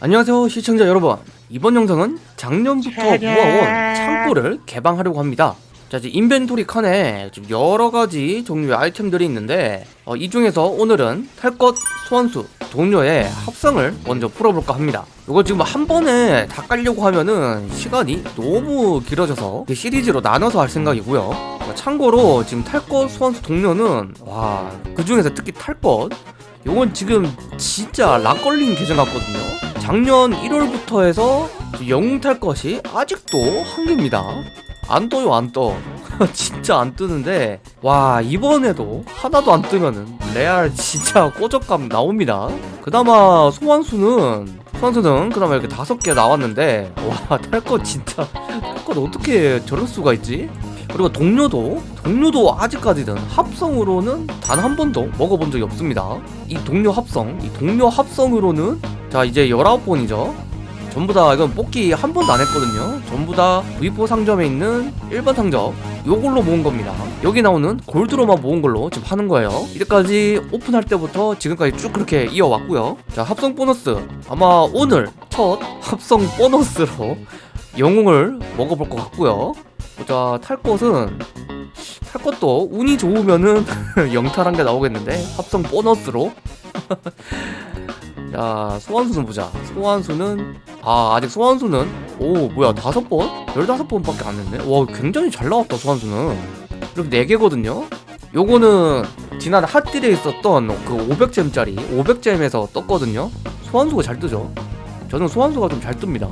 안녕하세요 시청자 여러분. 이번 영상은 작년부터 모아온 창고를 개방하려고 합니다. 자 이제 인벤토리 칸에 지금 여러가지 종류의 아이템들이 있는데 어, 이 중에서 오늘은 탈것 소환수 동료의 합성을 먼저 풀어볼까 합니다. 이거 지금 한 번에 다 깔려고 하면은 시간이 너무 길어져서 시리즈로 나눠서 할 생각이고요. 어, 참고로 지금 탈것 소환수 동료는 와 그 중에서 특히 탈것 요건 지금 진짜 락 걸린 계정 같거든요 작년 1월부터 해서 영웅 탈 것이 아직도 한 개입니다. 안 떠요 안떠. 진짜 안 뜨는데 와 이번에도 하나도 안 뜨면은 레알 진짜 꼬적감 나옵니다. 그나마 소환수는 소환수는 그나마 이렇게 다섯 개 나왔는데 와 탈 것 진짜 탈 것 어떻게 저럴 수가 있지? 그리고 동료도 동료도 아직까지는 합성으로는 단 한 번도 먹어본 적이 없습니다. 이 동료 합성 이 동료 합성으로는 자 이제 19번이죠. 전부 다 이건 뽑기 한 번도 안 했거든요. 전부 다 V4 상점에 있는 일반 상점 요걸로 모은 겁니다. 여기 나오는 골드로만 모은 걸로 지금 하는 거예요. 이때까지 오픈할 때부터 지금까지 쭉 그렇게 이어왔고요. 자 합성 보너스. 아마 오늘 첫 합성 보너스로 영웅을 먹어볼 것 같고요. 자, 탈 것은 탈 것도 운이 좋으면은 영탈한 게 나오겠는데 합성 보너스로 자 소환수는 보자. 소환수는 아 아직 소환수는? 오 뭐야 다섯 번? 열다섯 번밖에 안 했네? 와 굉장히 잘 나왔다 소환수는. 이렇게 네 개거든요? 요거는 지난 핫딜에 있었던 그 500잼짜리 500잼에서 떴거든요? 소환수가 잘 뜨죠? 저는 소환수가 좀 잘 뜹니다.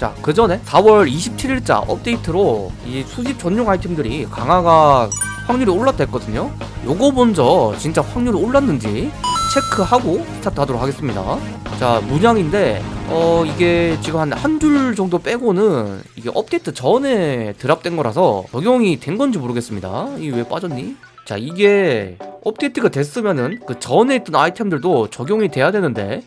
자, 그 전에 4월 27일자 업데이트로 이 수집 전용 아이템들이 강화가 확률이 올랐다 했거든요. 요거 먼저 진짜 확률이 올랐는지 체크하고 스타트 하도록 하겠습니다. 자, 문양인데 어 이게 지금 한 한 줄 정도 빼고는 이게 업데이트 전에 드랍된 거라서 적용이 된 건지 모르겠습니다. 이게 왜 빠졌니? 자, 이게 업데이트가 됐으면은 그 전에 있던 아이템들도 적용이 돼야 되는데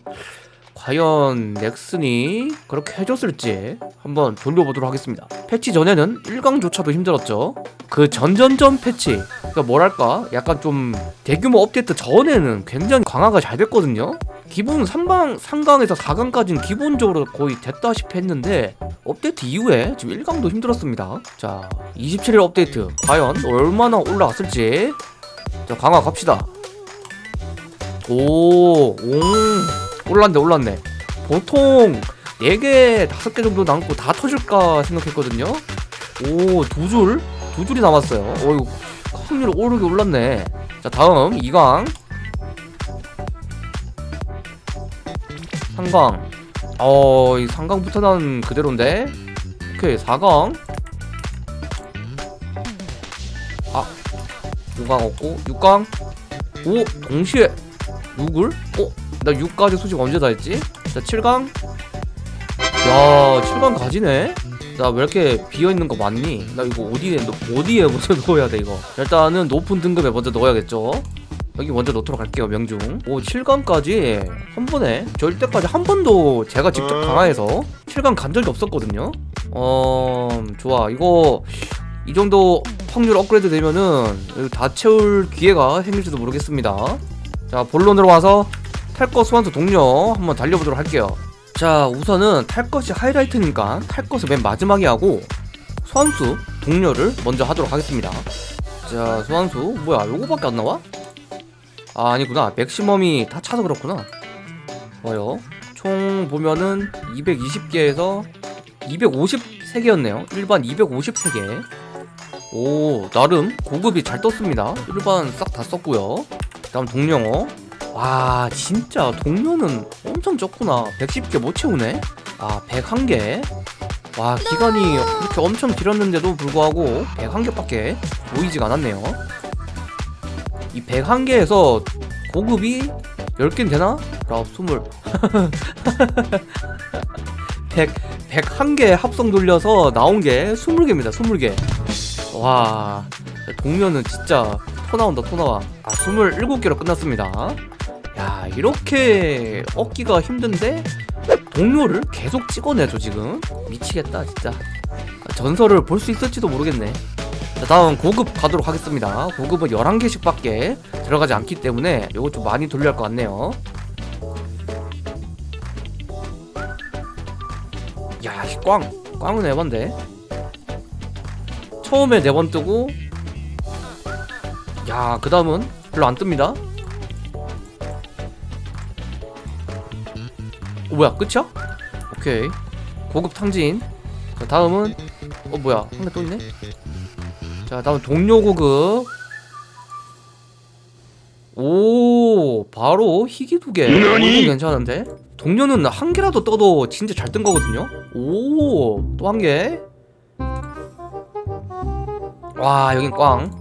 과연 넥슨이 그렇게 해줬을지 한번 돌려보도록 하겠습니다 패치 전에는 1강조차도 힘들었죠 그 전전전 패치 그러니까 뭐랄까? 약간 좀 대규모 업데이트 전에는 굉장히 강화가 잘 됐거든요. 기본 3강, 3강에서 4강까지는 기본적으로 거의 됐다시피 했는데 업데이트 이후에 지금 1강도 힘들었습니다. 자 27일 업데이트. 과연 얼마나 올라갔을지. 자 강화 갑시다. 오, 오. 올랐네 올랐네. 보통 4개 5개 정도 남고 다 터질까 생각했거든요. 오 두 줄? 두 줄이 남았어요. 어이구 확률 오르게 올랐네. 자 다음 2강. 3강. 어이 3강부터는 그대로인데. 오케이 4강. 아 5강 없고 6강. 오 동시에. 6을? 어? 나 6까지 수직 언제 다 했지? 자 7강. 야 7강 가지네 나 왜 이렇게 비어있는 거 많니? 나 이거 어디에 넣- 어디에 먼저 넣어야 돼 이거? 일단은 높은 등급에 먼저 넣어야겠죠? 여기 먼저 넣도록 할게요 명중. 오 7강까지? 한 번에? 저 이때까지 한 번도 제가 직접 강화해서 7강 간 적이 없었거든요? 어 좋아. 이거 이 정도 확률 업그레이드 되면은 다 채울 기회가 생길지도 모르겠습니다. 자 본론으로 와서 탈것 소환수 동료 한번 달려보도록 할게요 자 우선은 탈 것이 하이라이트니까 탈 것을 맨 마지막에 하고 소환수 동료를 먼저 하도록 하겠습니다. 자 소환수. 뭐야 요거밖에 안 나와? 아 아니구나. 맥시멈이 다 차서 그렇구나. 좋아요. 총 보면은 220개에서 253개였네요. 일반 253개. 오 나름 고급이 잘 떴습니다. 일반 싹 다 썼고요. 다음 동령어 와 진짜 동료는 엄청 적구나. 110개 못 채우네? 아 101개? 와 기간이 그렇게 엄청 길었는데도 불구하고 101개밖에 보이지가 않았네요. 이 101개에서 고급이 10개는 되나? 라20 100, 101개 합성 돌려서 나온 게 20개입니다 20개. 와 동료는 진짜 토 나온다 토 나와. 아 27개로 끝났습니다 야 이렇게 얻기가 힘든데 동료를 계속 찍어내죠 지금 미치겠다 진짜 전설을 볼 수 있을지도 모르겠네 자 다음 고급 가도록 하겠습니다 고급은 11개씩 밖에 들어가지 않기 때문에 이거 좀 많이 돌려야 할 것 같네요 야, 이 꽝. 꽝은 에반데. 처음에 네 번 뜨고 야, 그 다음은 별로 안 뜹니다. 뭐야, 끝이야? 오케이. 고급 탕진. 자, 다음은 어 뭐야, 한 개 또 있네. 자, 다음 동료 고급. 오, 바로 희귀 두 개. 이건 괜찮은데? 동료는 한 개라도 떠도 진짜 잘 뜬 거거든요. 오, 또 한 개. 와, 여긴 꽝.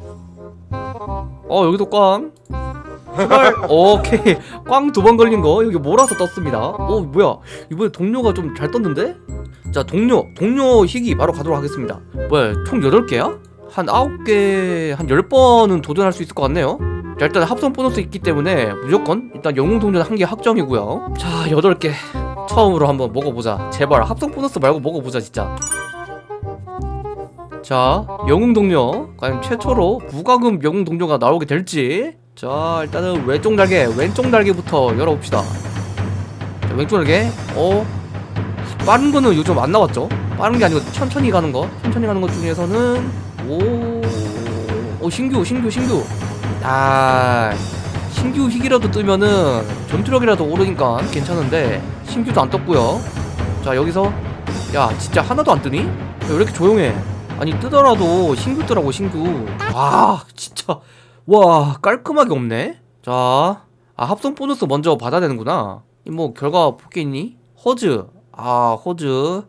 어, 여기도 꽝. 오케이. 꽝 두 번 걸린 거 여기 몰아서 떴습니다. 오, 뭐야? 이번에 동료가 좀 잘 떴는데? 자, 동료. 동료 희귀 바로 가도록 하겠습니다. 뭐야, 총 8개야? 한 9개, 한 10번은 도전할 수 있을 것 같네요. 자, 일단 합성 보너스 있기 때문에 무조건 일단 영웅 동전 한 개 확정이고요. 자, 8개. 처음으로 한번 먹어보자. 제발 합성 보너스 말고 먹어보자, 진짜. 자, 영웅 동료. 과연 최초로 무과금 영웅 동료가 나오게 될지. 자, 일단은 왼쪽 날개, 왼쪽 날개부터 열어봅시다. 자, 왼쪽 날개. 어, 빠른 거는 요즘 안 나왔죠? 빠른 게 아니고 천천히 가는 거. 천천히 가는 것 중에서는 오, 오 신규, 신규, 신규. 아, 신규 희귀라도 뜨면은 전투력이라도 오르니까 괜찮은데 신규도 안 떴고요. 자 여기서 야 진짜 하나도 안 뜨니? 야, 왜 이렇게 조용해? 아니 뜨더라도 신규 뜨라고 신규. 와 진짜 와 깔끔하게 없네. 자, 아 합성 보너스 먼저 받아야 되는구나. 이뭐 결과 있니? 허즈. 아 허즈.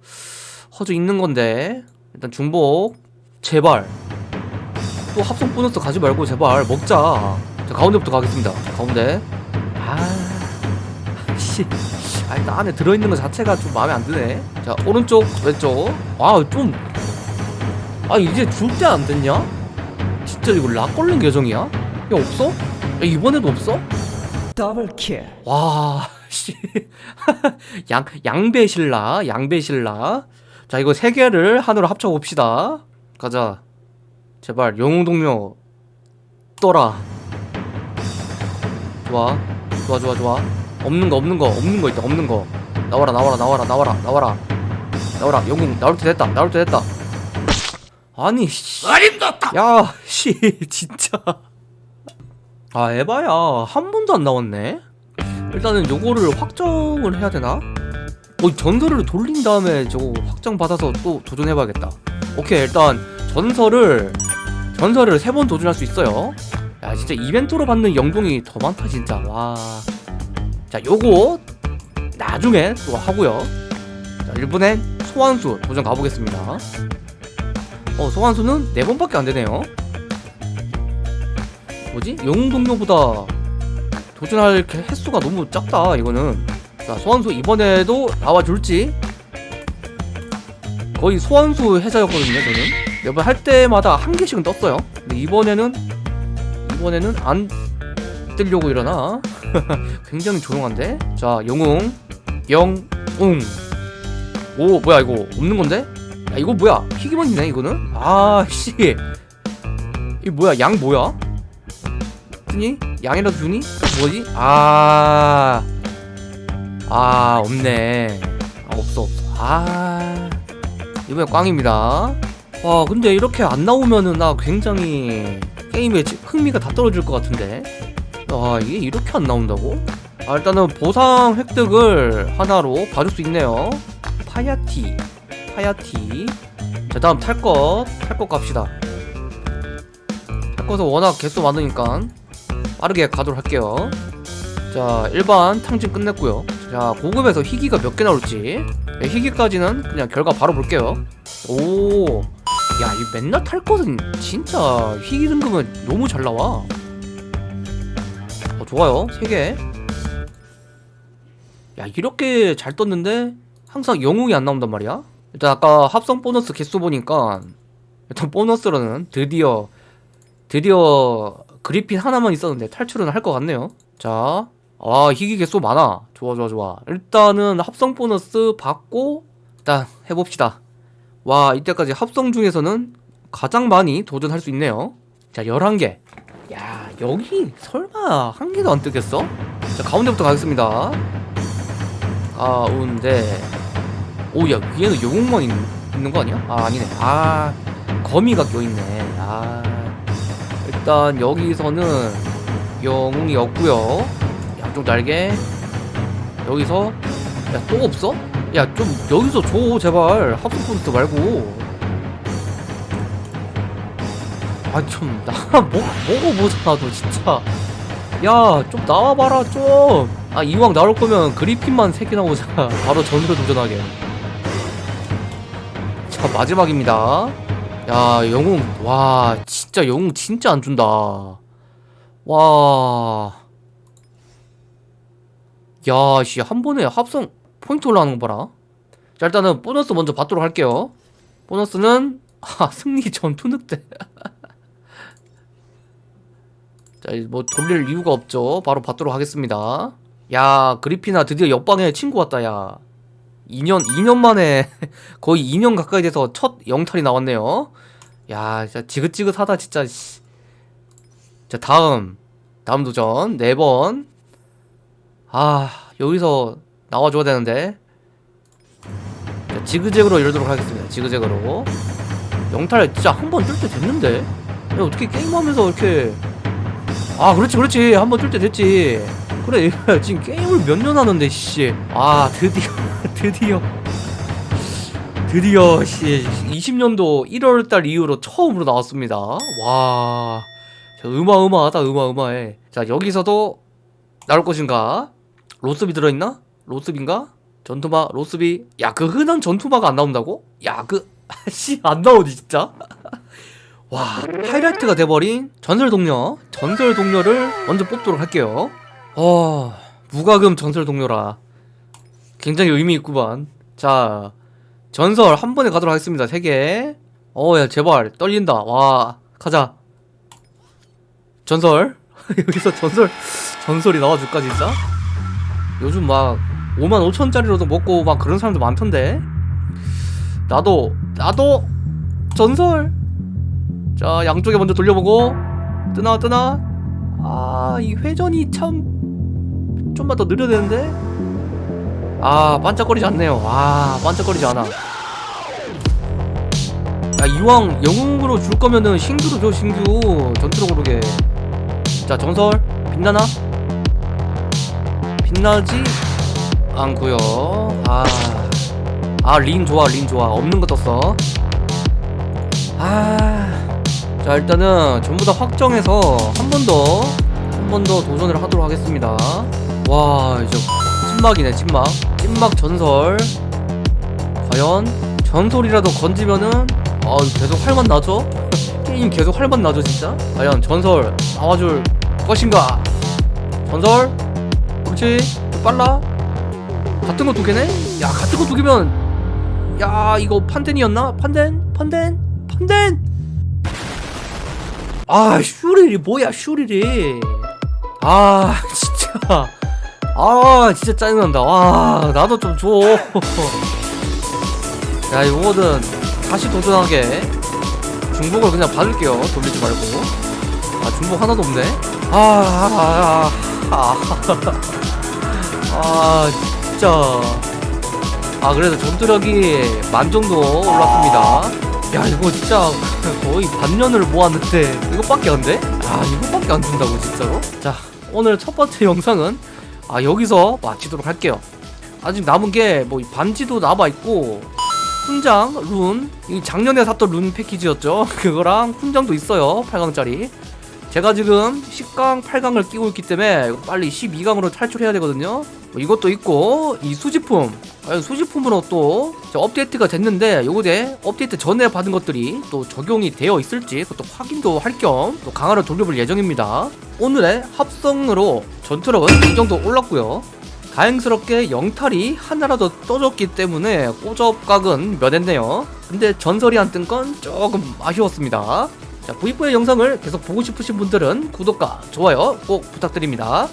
허즈 있는 건데 일단 중복. 제발. 또 합성 보너스 가지 말고 제발 먹자. 자 가운데부터 가겠습니다. 자, 가운데. 아, 씨. 아 일단 안에 들어있는 것 자체가 좀 마음에 안 드네. 자 오른쪽 왼쪽. 아 좀. 아 이제 줄 때 안 됐냐? 진짜 이거 락 걸린 계정이야? 야 없어? 야 이번에도 없어? 더블킬 와, 씨. 양, 양배신라, 양배신라. 자, 이거 세 개를 하나로 합쳐봅시다. 가자. 제발, 영웅 동료. 떠라. 좋아. 좋아, 좋아, 좋아. 없는 거, 없는 거, 없는 거 있다, 없는 거. 나와라, 나와라, 나와라, 나와라, 나와라. 나와라, 영웅, 나올 때 됐다, 나올 때 됐다. 아니, 씨. 어림없다 야, 씨, 진짜. 아, 에바야. 한 번도 안 나왔네? 일단은 요거를 확정을 해야 되나? 어, 전설을 돌린 다음에 저거 확정 받아서 또 도전해봐야겠다. 오케이, 일단 전설을, 전설을 세 번 도전할 수 있어요. 야, 진짜 이벤트로 받는 영동이 더 많다, 진짜. 와. 자, 요거 나중에 또 하고요. 자, 이번엔 소환수 도전 가보겠습니다. 어, 소환수는 네 번밖에 안 되네요. 뭐지? 영웅 동료보다 도전할 개- 횟수가 너무 작다 이거는. 자 소환수 이번에도 나와줄지. 거의 소환수 해자였거든요 저는. 매번 할 때마다 한 개씩은 떴어요. 근데 이번에는 이번에는 안 뜨려고 이러나? 굉장히 조용한데? 자 영웅. 영웅. 오 뭐야 이거. 없는 건데 야 이거 뭐야 희귀만 있네 이거는 아씨 이 뭐야 양 뭐야 주니? 양이라도 주니? 뭐지? 아, 아 없네. 아 없어 없어. 아 이번엔 꽝입니다. 와 근데 이렇게 안 나오면은 나 굉장히 게임에 지- 흥미가 다 떨어질 것 같은데. 아 이게 이렇게 안 나온다고? 아 일단은 보상 획득을 하나로 봐줄 수 있네요. 파야티, 파야티. 자 다음 탈 것, 탈것 갑시다. 탈 것은 워낙 개수 많으니까 빠르게 가도록 할게요. 자 일반 탕진 끝냈고요. 자 고급에서 희귀가 몇 개 나올지. 네, 희귀까지는 그냥 결과 바로 볼게요. 오야 이 맨날 탈 것은 진짜 희귀 등급은 너무 잘 나와. 어 좋아요. 3개. 야 이렇게 잘 떴는데 항상 영웅이 안 나온단 말이야 일단 아까 합성 보너스 개수 보니까 일단 보너스로는 드디어 드디어 그리핀 하나만 있었는데 탈출은 할 것 같네요. 자, 아 희귀 개수 많아. 좋아 좋아 좋아. 일단은 합성 보너스 받고 일단 해봅시다. 와 이때까지 합성 중에서는 가장 많이 도전할 수 있네요. 자 11개. 야 여기 설마 한 개도 안 뜨겠어? 자 가운데부터 가겠습니다. 가운데 오야 위에는 영웅만 있, 있는 거 아니야? 아 아니네. 아 거미가 껴있네. 아 일단 여기서는 영웅이 없고요. 양쪽 날개 여기서 야 또 없어? 야 좀 여기서 줘 제발. 합성 콘스트 말고. 아 좀나 먹어보자 너 진짜. 야 좀 나와봐라 좀 아 이왕 나올 거면 그리핀만 3개 나오자. 바로 전으로 도전하게 자 마지막입니다 야 영웅 와 진짜 영웅 진짜 안 준다 와 야, 씨, 한 번에 합성 포인트 올라가는 거 봐라. 자, 일단은 보너스 먼저 받도록 할게요. 보너스는, 아, 승리 전투 늑대. 자, 뭐, 돌릴 이유가 없죠. 바로 받도록 하겠습니다. 야, 그리피나 드디어 옆방에 친구 왔다, 야. 2년, 2년 만에, 거의 2년 가까이 돼서 첫 영탈이 나왔네요. 야, 진짜 지긋지긋하다, 진짜, 씨. 자, 다음. 다음 도전. 4번. 아 여기서 나와줘야 되는데 자, 지그재그로 열도록 하겠습니다 지그재그로 영탈 진짜 한 번 뜰 때 됐는데 야, 어떻게 게임하면서 이렇게 아 그렇지 그렇지 한 번 뜰 때 됐지 그래 얘가 지금 게임을 몇 년 하는데 씨아 드디어 드디어. 드디어 씨. 20년도 1월달 이후로 처음으로 나왔습니다. 와. 자, 어마어마하다 어마어마해. 자 여기서도 나올 것인가? 로스비 들어있나? 로스비인가? 전투마 로스비. 야 그 흔한 전투마가 안 나온다고? 야 그 씨 안 나오지 진짜. 와 하이라이트가 돼버린 전설 동료 전설 동료를 먼저 뽑도록 할게요 어 무과금 전설 동료라. 굉장히 의미 있구만. 자 전설 한 번에 가도록 하겠습니다 3개. 어야 제발 떨린다. 와 가자. 전설? 여기서 전설 전설이 나와줄까 진짜? 요즘 막 5만 5천짜리로도 먹고 막 그런 사람들 많던데? 나도 나도 전설! 자 양쪽에 먼저 돌려보고. 뜨나 뜨나? 아 이 회전이 참 좀만 더 느려야 되는데? 아 반짝거리지 않네요. 아 반짝거리지 않아. 야 이왕 영웅으로 줄 거면은 신규로 줘 신규. 전투로 고르게. 자 전설. 빛나나? 빛나지 않고요. 아, 아, 린 좋아, 린 좋아. 없는 거 떴어. 아, 자, 일단은 전부 다 확정해서 한 번 더, 한 번 더 도전을 하도록 하겠습니다. 와, 이제 찐막이네, 찐막. 찐막 전설. 과연 전설이라도 건지면은, 아, 계속 활만 나죠? 게임 계속 활만 나죠, 진짜? 과연 전설 나와줄 것인가? 전설? 그렇지? 빨라? 같은 거 두 개네? 야 같은 거 두 개면 야 이거 판덴이었나? 판덴? 판덴? 판덴? 아 슈릴이 뭐야 슈릴이 아 진짜 아 진짜 짜증난다. 와 나도 좀 줘. 야 이거는 다시 도전하게 중복을 그냥 받을게요. 돌리지 말고. 아 중복 하나도 없네. 아, 아, 아, 아, 아 진짜. 아 그래도 전투력이 만 정도 올랐습니다. 야 이거 진짜 거의 반년을 모았는데 이것밖에 안 돼? 아 이것밖에 안 준다고 진짜로? 자 오늘 첫 번째 영상은 아 여기서 마치도록 할게요. 아직 남은 게 뭐 반지도 남아있고 훈장, 룬, 이 작년에 샀던 룬 패키지였죠? 그거랑 훈장도 있어요 8강짜리. 제가 지금 10강, 8강을 끼고 있기 때문에 빨리 12강으로 탈출해야 되거든요. 뭐 이것도 있고 이 수집품 아, 수집품으로 또 업데이트가 됐는데 요거에 업데이트 전에 받은 것들이 또 적용이 되어 있을지 그것도 확인도 할 겸 또 강화를 돌려볼 예정입니다. 오늘의 합성으로 전투력은 이 정도 올랐고요. 다행스럽게 영탈이 하나라도 떠졌기 때문에 꼬접각은 면했네요. 근데 전설이 안 뜬 건 조금 아쉬웠습니다. 자 V4의 영상을 계속 보고 싶으신 분들은 구독과 좋아요 꼭 부탁드립니다